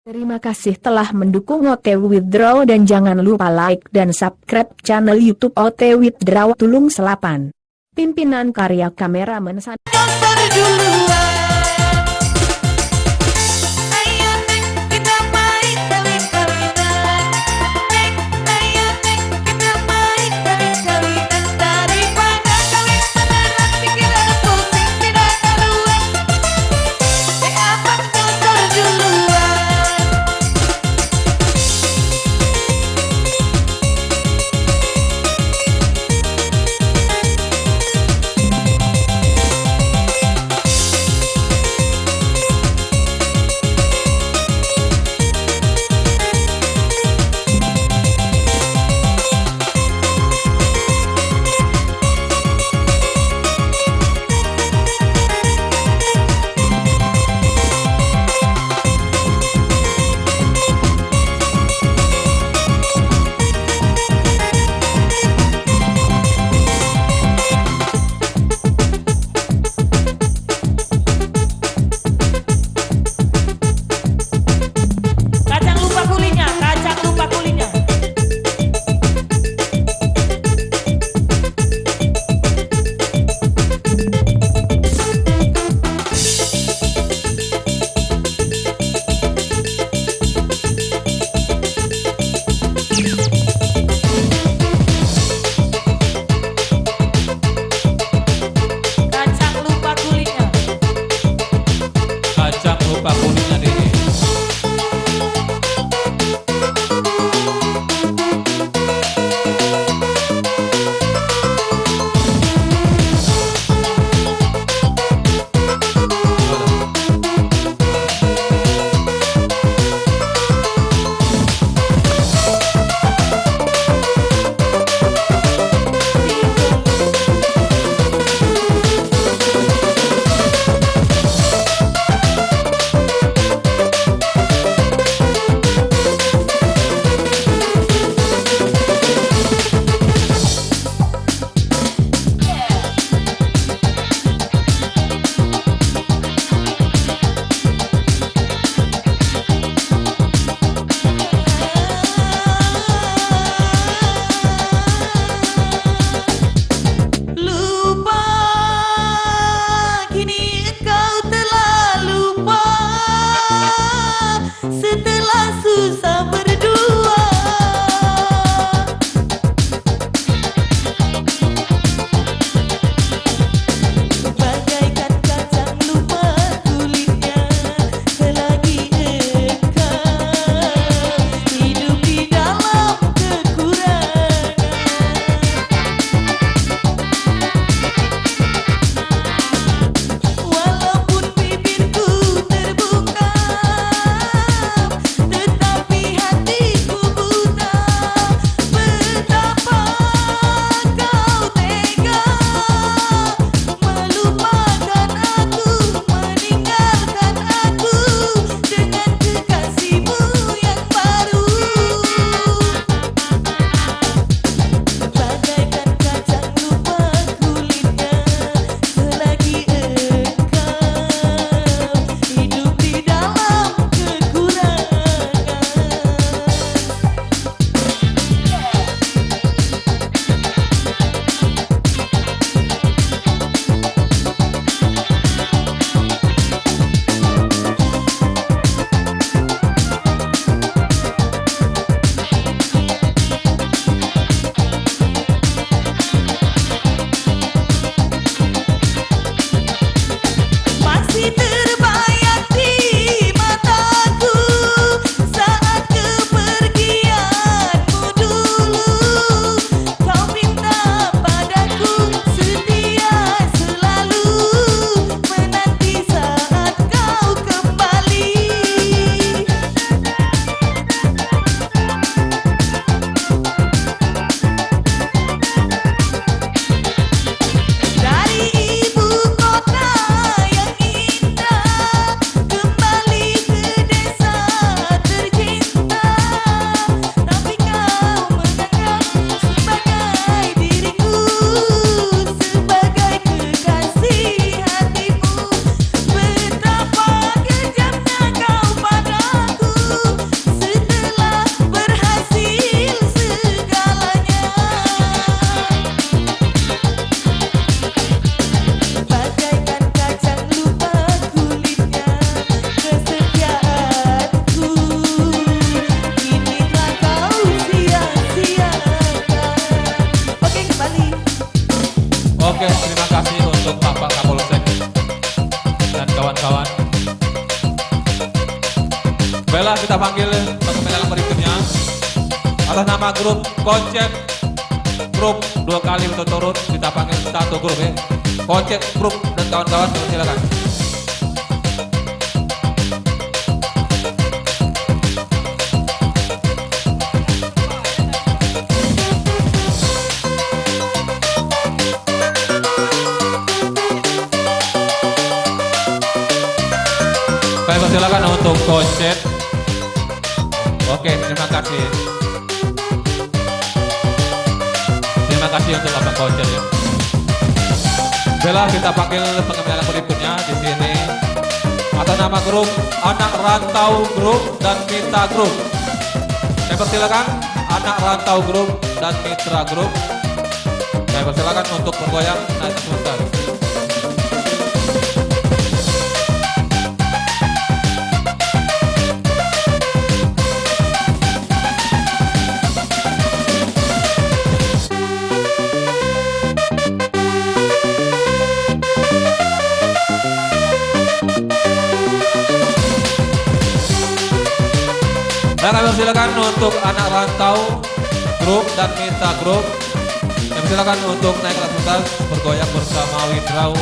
Terima kasih telah mendukung OT Withdraw dan jangan lupa like dan subscribe channel YouTube OT Withdraw Tulung Selapan. Pimpinan karya kameramen San atas nama grup konsep grup dua kali berturut-turut kita panggil satu grup ya. Konsep grup dan kawan-kawan silakan. Saya persilakan untuk konsep Oke, terima kasih. Kasih untuk Abang Kocel ya. Bella kita panggil pengembangan berikutnya di sini atas nama grup Anak Rantau Grup dan Mitra Grup. Saya persilakan Anak Rantau Grup dan Mitra Grup. Saya persilakan untuk bergoyang naik sebentar. Persilakan untuk anak rantau grup dan mitra grup. Kami persilakan untuk naik kelas atas bergoyang bersama Widraw.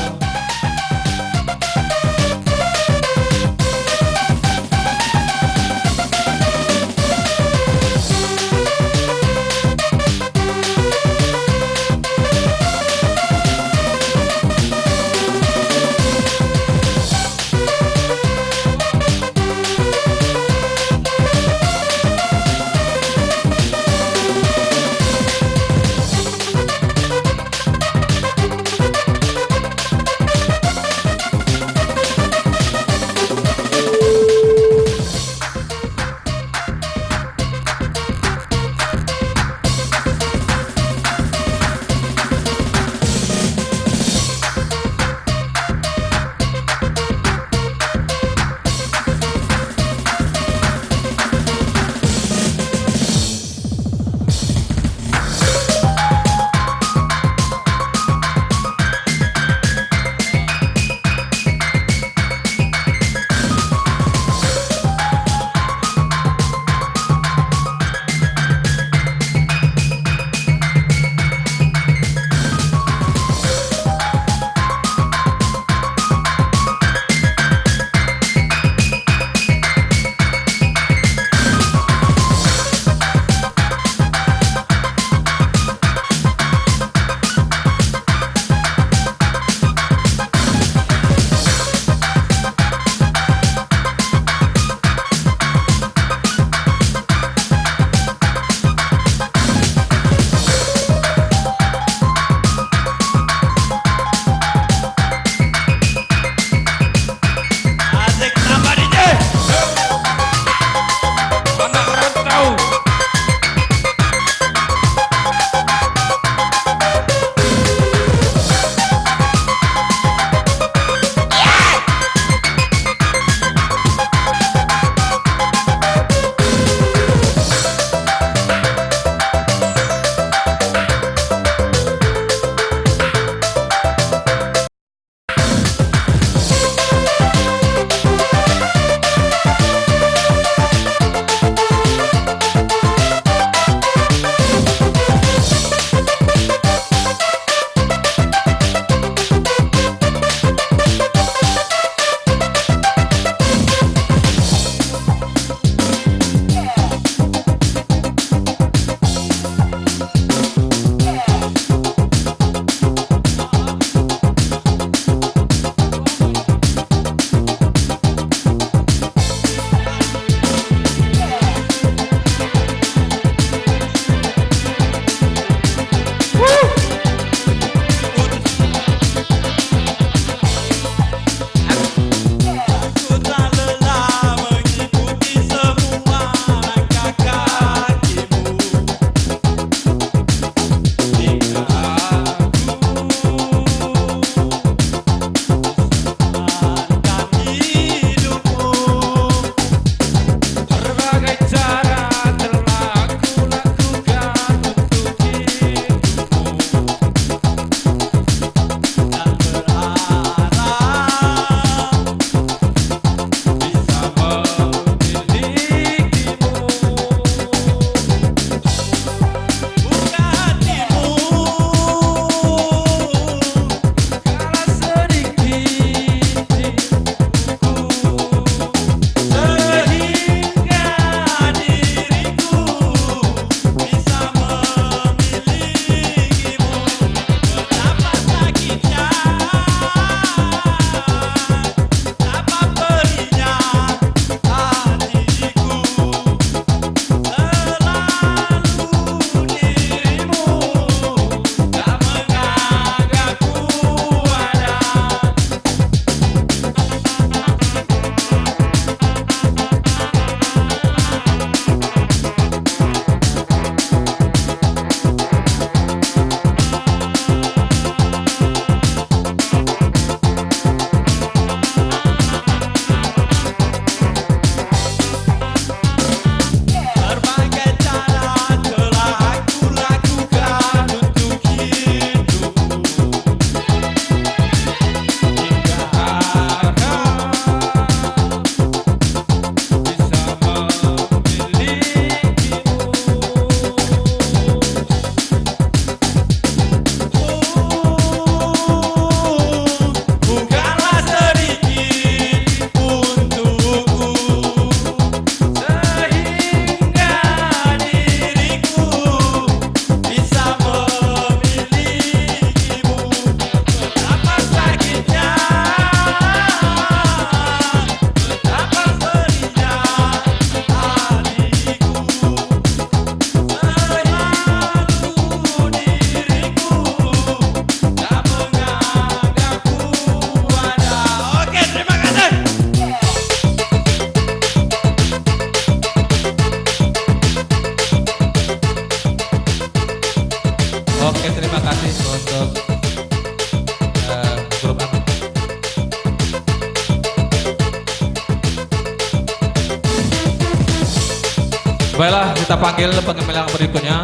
Kita panggil pengemel yang berikutnya.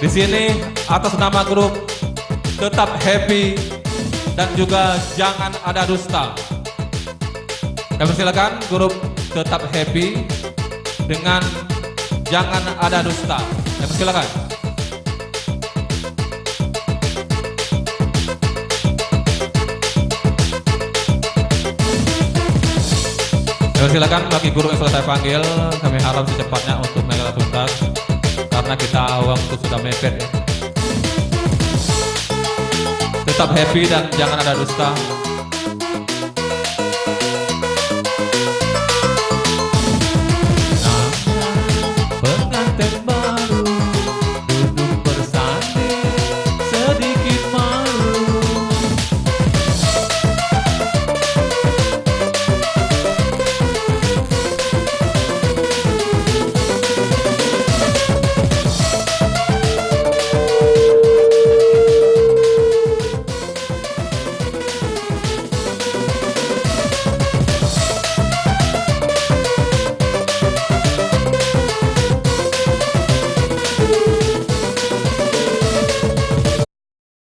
Di sini atas nama grup tetap happy dan juga jangan ada dusta. Kami silakan grup tetap happy dengan jangan ada dusta. Kami silakan. Silakan bagi guru yang sudah panggil, kami harap secepatnya untuk mereka tuntas karena kita waktu sudah mepet ya. Tetap happy dan jangan ada dusta.